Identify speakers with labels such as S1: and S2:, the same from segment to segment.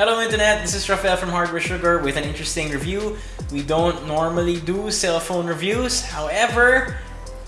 S1: Hello Internet, this is Rafael from Hardware Sugar with an interesting review. We don't normally do cell phone reviews, however,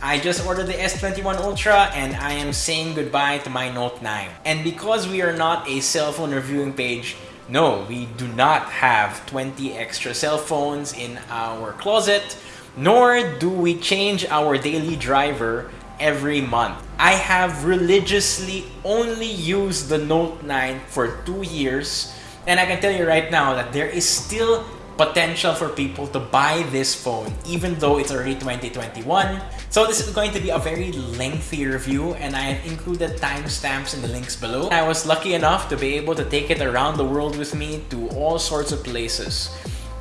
S1: I just ordered the S21 Ultra and I am saying goodbye to my Note 9. And because we are not a cell phone reviewing page, no, we do not have 20 extra cell phones in our closet, nor do we change our daily driver every month. I have religiously only used the Note 9 for two years and I can tell you right now that there is still potential for people to buy this phone even though it's already 2021. So this is going to be a very lengthy review and I have included timestamps in the links below. I was lucky enough to be able to take it around the world with me to all sorts of places.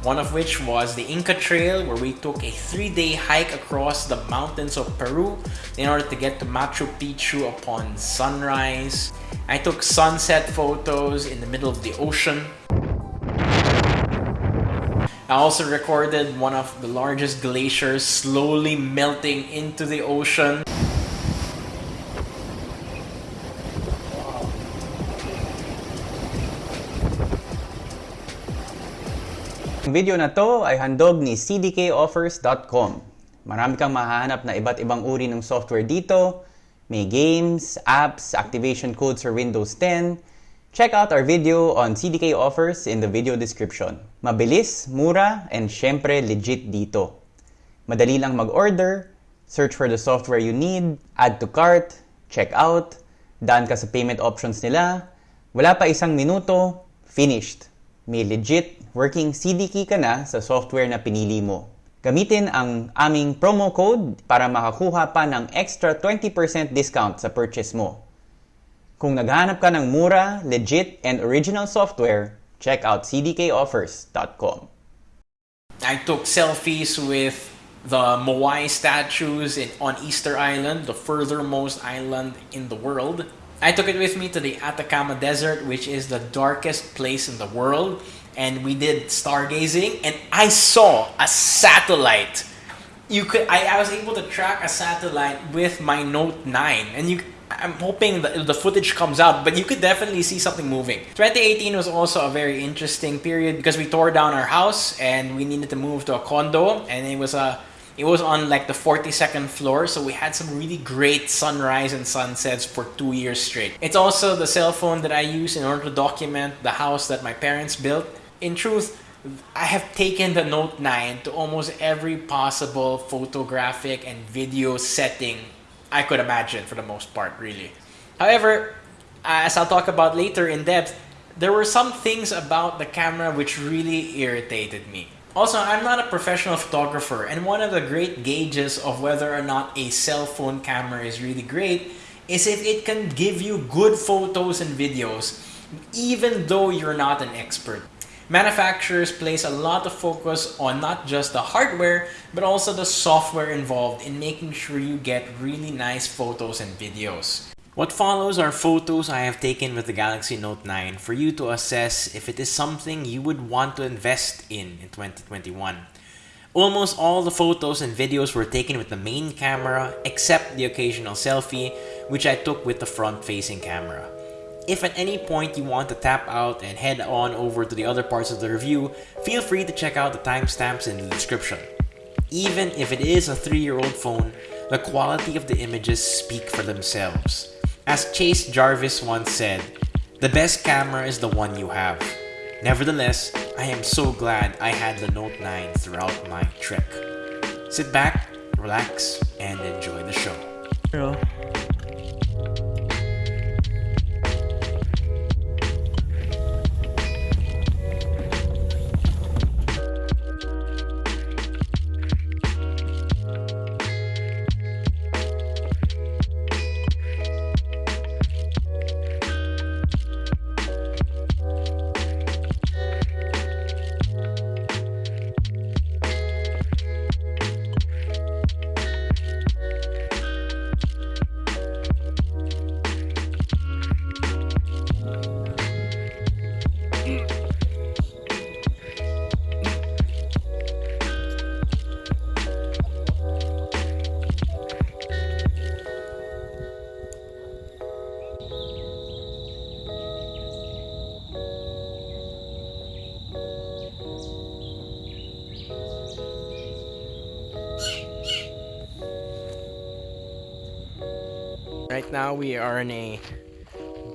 S1: One of which was the Inca Trail where we took a three-day hike across the mountains of Peru in order to get to Machu Picchu upon sunrise. I took sunset photos in the middle of the ocean. I also recorded one of the largest glaciers slowly melting into the ocean.
S2: Ang video na to ay handog ni cdkoffers.com. Marami kang mahanap na iba't ibang uri ng software dito. May games, apps, activation codes for Windows 10. Check out our video on CDK offers in the video description. Mabilis, mura, and syempre legit dito. Madali lang mag-order, search for the software you need, add to cart, check out, daan ka sa payment options nila, wala pa isang minuto, finished. May legit working CD key ka na sa software na pinili mo. Gamitin ang aming promo code para makakuha pa ng extra 20% discount sa purchase mo. Kung naghahanap ka ng mura, legit, and original software, check out cdkoffers.com.
S1: I took selfies with the Moai statues on Easter Island, the furthermost island in the world. I took it with me to the Atacama Desert, which is the darkest place in the world. And we did stargazing and I saw a satellite. You could I, I was able to track a satellite with my Note 9 and you I'm hoping that the footage comes out, but you could definitely see something moving. 2018 was also a very interesting period because we tore down our house and we needed to move to a condo and it was a it was on like the 42nd floor, so we had some really great sunrise and sunsets for two years straight. It's also the cell phone that I use in order to document the house that my parents built. In truth, I have taken the Note 9 to almost every possible photographic and video setting I could imagine for the most part, really. However, uh, as I'll talk about later in depth, there were some things about the camera which really irritated me. Also, I'm not a professional photographer, and one of the great gauges of whether or not a cell phone camera is really great is if it can give you good photos and videos, even though you're not an expert. Manufacturers place a lot of focus on not just the hardware, but also the software involved in making sure you get really nice photos and videos. What follows are photos I have taken with the Galaxy Note 9 for you to assess if it is something you would want to invest in in 2021. Almost all the photos and videos were taken with the main camera except the occasional selfie which I took with the front-facing camera. If at any point you want to tap out and head on over to the other parts of the review, feel free to check out the timestamps in the description. Even if it is a 3-year-old phone, the quality of the images speak for themselves. As Chase Jarvis once said, the best camera is the one you have. Nevertheless, I am so glad I had the Note 9 throughout my trek. Sit back, relax, and enjoy the show. Right now we are in a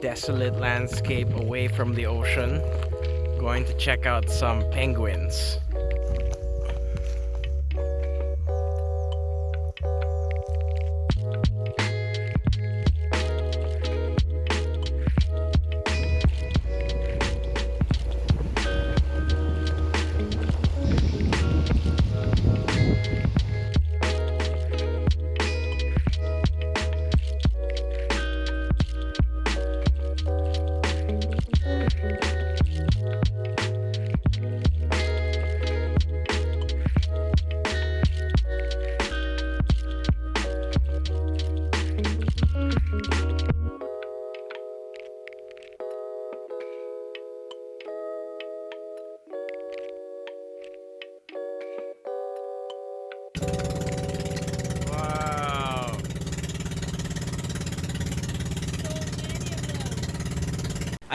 S1: desolate landscape away from the ocean. Going to check out some penguins.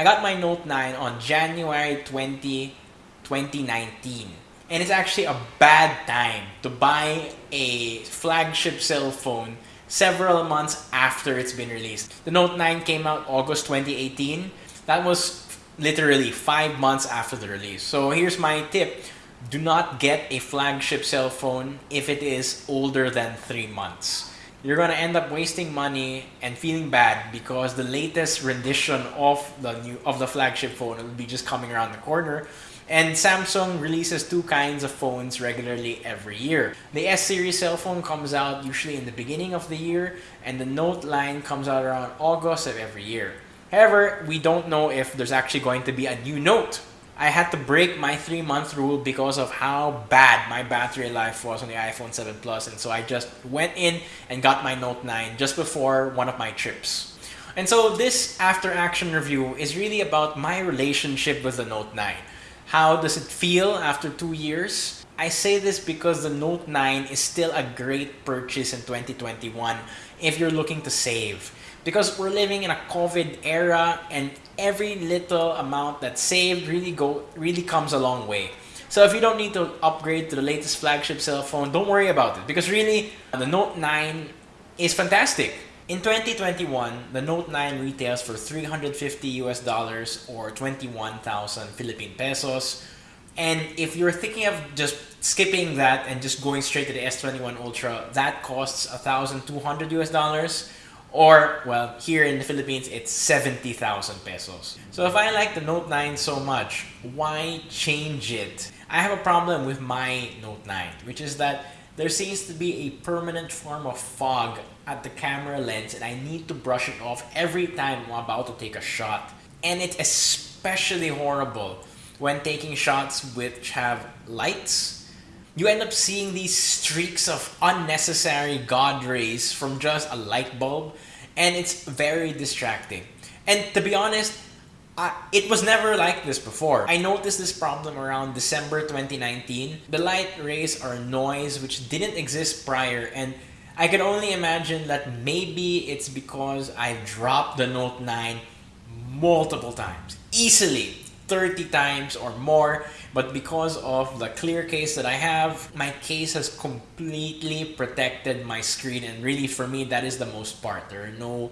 S1: I got my Note 9 on January 20, 2019. And it's actually a bad time to buy a flagship cell phone several months after it's been released. The Note 9 came out August 2018. That was literally five months after the release. So here's my tip. Do not get a flagship cell phone if it is older than three months you're gonna end up wasting money and feeling bad because the latest rendition of the new of the flagship phone will be just coming around the corner. And Samsung releases two kinds of phones regularly every year. The S series cell phone comes out usually in the beginning of the year, and the Note line comes out around August of every year. However, we don't know if there's actually going to be a new Note I had to break my three month rule because of how bad my battery life was on the iPhone 7 Plus, and so I just went in and got my Note 9 just before one of my trips. And so this after action review is really about my relationship with the Note 9. How does it feel after two years? I say this because the Note 9 is still a great purchase in 2021 if you're looking to save because we're living in a COVID era and every little amount that's saved really go really comes a long way. So if you don't need to upgrade to the latest flagship cell phone, don't worry about it because really the Note 9 is fantastic. In 2021, the Note 9 retails for 350 US dollars or 21,000 Philippine pesos. And if you're thinking of just skipping that and just going straight to the S21 Ultra, that costs 1,200 US dollars. Or, well, here in the Philippines, it's 70,000 pesos. So if I like the Note 9 so much, why change it? I have a problem with my Note 9, which is that there seems to be a permanent form of fog at the camera lens and I need to brush it off every time I'm about to take a shot. And it's especially horrible when taking shots which have lights you end up seeing these streaks of unnecessary God rays from just a light bulb, and it's very distracting. And to be honest, uh, it was never like this before. I noticed this problem around December 2019. The light rays are noise which didn't exist prior, and I can only imagine that maybe it's because I dropped the Note 9 multiple times. Easily 30 times or more but because of the clear case that I have, my case has completely protected my screen and really for me that is the most part. There are no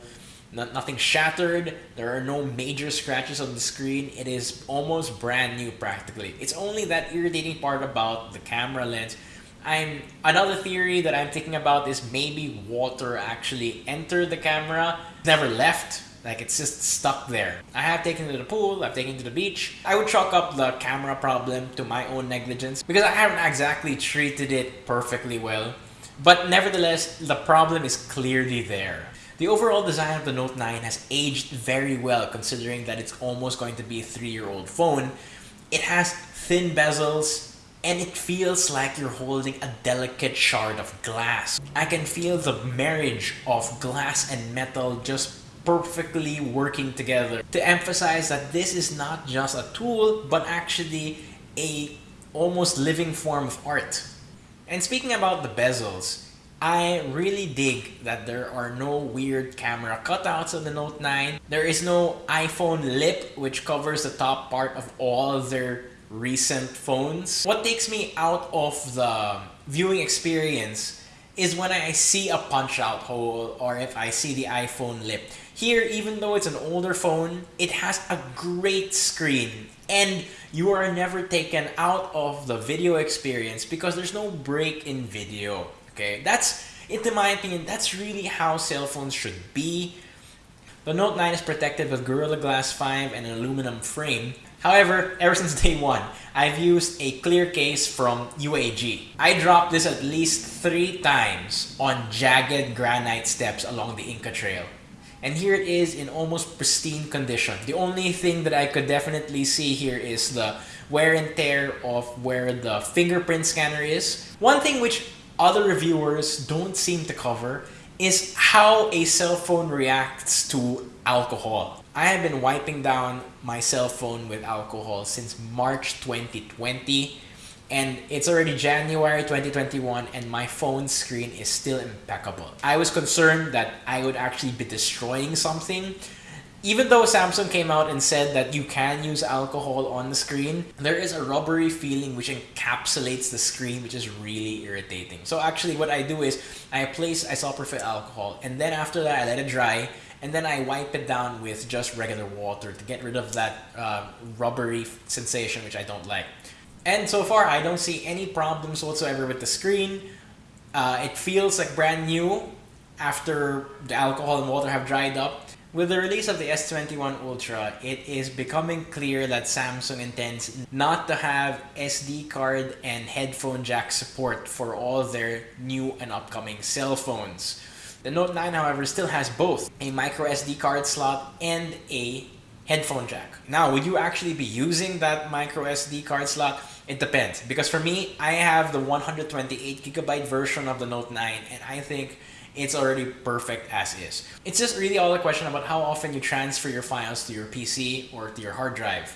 S1: not, nothing shattered, there are no major scratches on the screen. It is almost brand new practically. It's only that irritating part about the camera lens. I'm another theory that I'm thinking about is maybe water actually entered the camera, never left like it's just stuck there. I have taken it to the pool, I've taken to the beach. I would chalk up the camera problem to my own negligence because I haven't exactly treated it perfectly well. But nevertheless, the problem is clearly there. The overall design of the Note 9 has aged very well considering that it's almost going to be a three-year-old phone. It has thin bezels, and it feels like you're holding a delicate shard of glass. I can feel the marriage of glass and metal just perfectly working together to emphasize that this is not just a tool but actually a almost living form of art. And speaking about the bezels, I really dig that there are no weird camera cutouts on the Note 9. There is no iPhone lip which covers the top part of all of their recent phones. What takes me out of the viewing experience is when I see a punch out hole or if I see the iPhone lip. Here, even though it's an older phone, it has a great screen and you are never taken out of the video experience because there's no break in video. Okay, that's, in my opinion, that's really how cell phones should be. The Note 9 is protected with Gorilla Glass 5 and an aluminum frame. However, ever since day one, I've used a clear case from UAG. I dropped this at least three times on jagged granite steps along the Inca Trail. And here it is in almost pristine condition. The only thing that I could definitely see here is the wear and tear of where the fingerprint scanner is. One thing which other reviewers don't seem to cover is how a cell phone reacts to alcohol. I have been wiping down my cell phone with alcohol since March 2020 and it's already January 2021 and my phone screen is still impeccable. I was concerned that I would actually be destroying something. Even though Samsung came out and said that you can use alcohol on the screen, there is a rubbery feeling which encapsulates the screen, which is really irritating. So actually what I do is I place isopropyl alcohol and then after that I let it dry and then I wipe it down with just regular water to get rid of that uh, rubbery sensation which I don't like. And so far, I don't see any problems whatsoever with the screen. Uh, it feels like brand new after the alcohol and water have dried up. With the release of the S21 Ultra, it is becoming clear that Samsung intends not to have SD card and headphone jack support for all their new and upcoming cell phones. The Note 9, however, still has both a micro SD card slot and a headphone jack. Now, would you actually be using that micro SD card slot? It depends. Because for me, I have the 128 gigabyte version of the Note 9 and I think it's already perfect as is. It's just really all a question about how often you transfer your files to your PC or to your hard drive.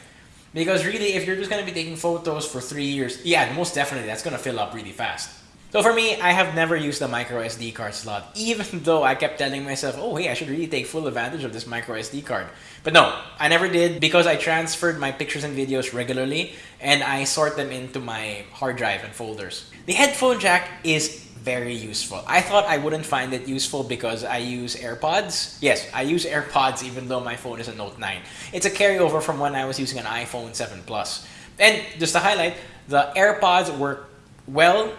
S1: Because really, if you're just going to be taking photos for three years, yeah, most definitely, that's going to fill up really fast. So for me, I have never used the micro SD card slot, even though I kept telling myself, oh hey, I should really take full advantage of this micro SD card. But no, I never did because I transferred my pictures and videos regularly and I sort them into my hard drive and folders. The headphone jack is very useful. I thought I wouldn't find it useful because I use AirPods. Yes, I use AirPods even though my phone is a Note 9. It's a carryover from when I was using an iPhone 7 Plus. And just to highlight, the AirPods work well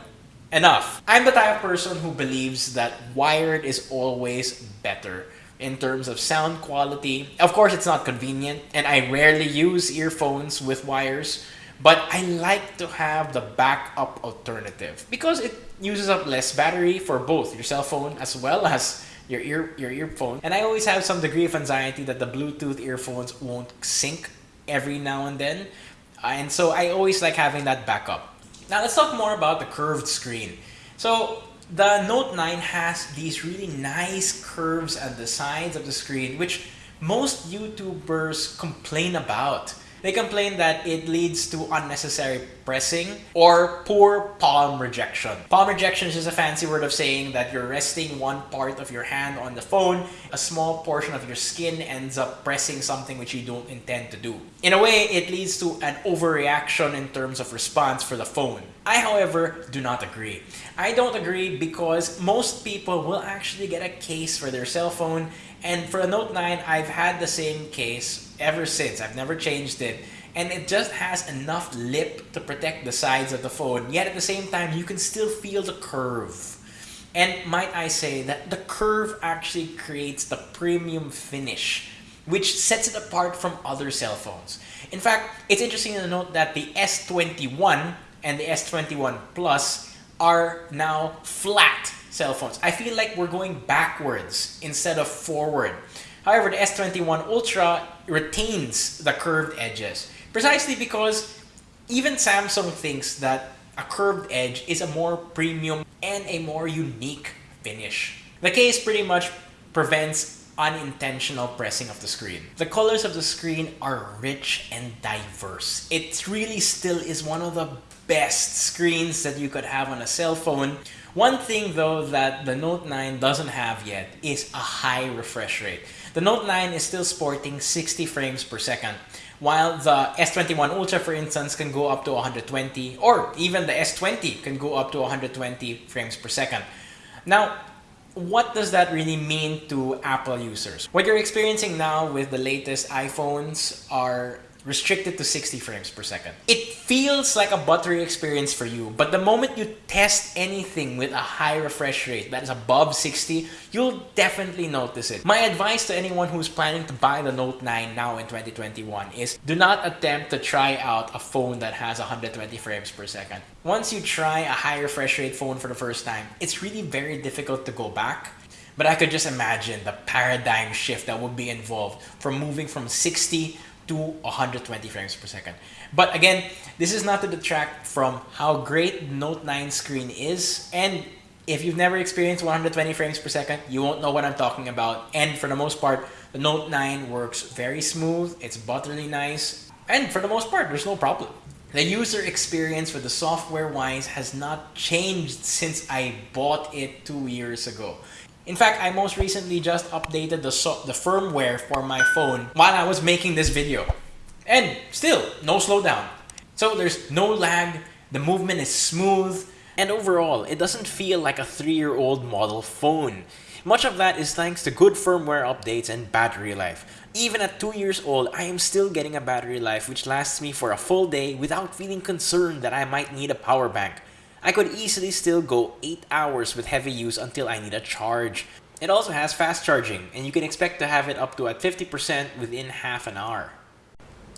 S1: enough. I'm the type of person who believes that wired is always better in terms of sound quality. Of course, it's not convenient, and I rarely use earphones with wires, but I like to have the backup alternative because it uses up less battery for both your cell phone as well as your ear your earphone. And I always have some degree of anxiety that the Bluetooth earphones won't sync every now and then. And so I always like having that backup. Now let's talk more about the curved screen. So the Note 9 has these really nice curves at the sides of the screen which most YouTubers complain about. They complain that it leads to unnecessary pressing or poor palm rejection. Palm rejection is just a fancy word of saying that you're resting one part of your hand on the phone, a small portion of your skin ends up pressing something which you don't intend to do. In a way, it leads to an overreaction in terms of response for the phone. I, however, do not agree. I don't agree because most people will actually get a case for their cell phone and for a Note 9, I've had the same case ever since. I've never changed it. And it just has enough lip to protect the sides of the phone. Yet at the same time, you can still feel the curve. And might I say that the curve actually creates the premium finish, which sets it apart from other cell phones. In fact, it's interesting to note that the S21 and the S21 Plus are now flat cell phones. I feel like we're going backwards instead of forward. However, the S21 Ultra retains the curved edges precisely because even Samsung thinks that a curved edge is a more premium and a more unique finish. The case pretty much prevents unintentional pressing of the screen. The colors of the screen are rich and diverse. It really still is one of the best screens that you could have on a cell phone one thing though that the Note 9 doesn't have yet is a high refresh rate. The Note 9 is still sporting 60 frames per second, while the S21 Ultra for instance can go up to 120 or even the S20 can go up to 120 frames per second. Now, what does that really mean to Apple users? What you're experiencing now with the latest iPhones are restricted to 60 frames per second. It feels like a buttery experience for you, but the moment you test anything with a high refresh rate that is above 60, you'll definitely notice it. My advice to anyone who's planning to buy the Note 9 now in 2021 is do not attempt to try out a phone that has 120 frames per second. Once you try a high refresh rate phone for the first time, it's really very difficult to go back. But I could just imagine the paradigm shift that would be involved from moving from 60 to 120 frames per second. But again, this is not to detract from how great Note 9 screen is. And if you've never experienced 120 frames per second, you won't know what I'm talking about. And for the most part, the Note 9 works very smooth. It's buttery nice. And for the most part, there's no problem. The user experience with the software wise has not changed since I bought it two years ago. In fact, I most recently just updated the, so the firmware for my phone while I was making this video. And still, no slowdown. So there's no lag, the movement is smooth, and overall, it doesn't feel like a three-year-old model phone. Much of that is thanks to good firmware updates and battery life. Even at 2 years old, I am still getting a battery life which lasts me for a full day without feeling concerned that I might need a power bank. I could easily still go 8 hours with heavy use until I need a charge. It also has fast charging, and you can expect to have it up to at 50% within half an hour.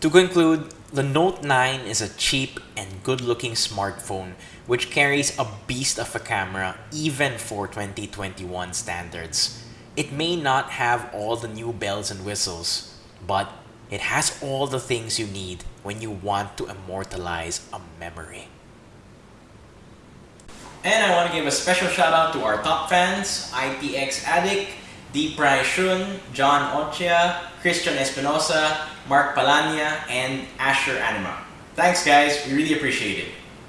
S1: To conclude, the Note 9 is a cheap and good-looking smartphone which carries a beast of a camera even for 2021 standards. It may not have all the new bells and whistles, but it has all the things you need when you want to immortalize a memory. And I want to give a special shout out to our top fans, ITX Addict, Deep Shun, John Ochia, Christian Espinosa, Mark Palania, and Asher Anima. Thanks guys, we really appreciate it.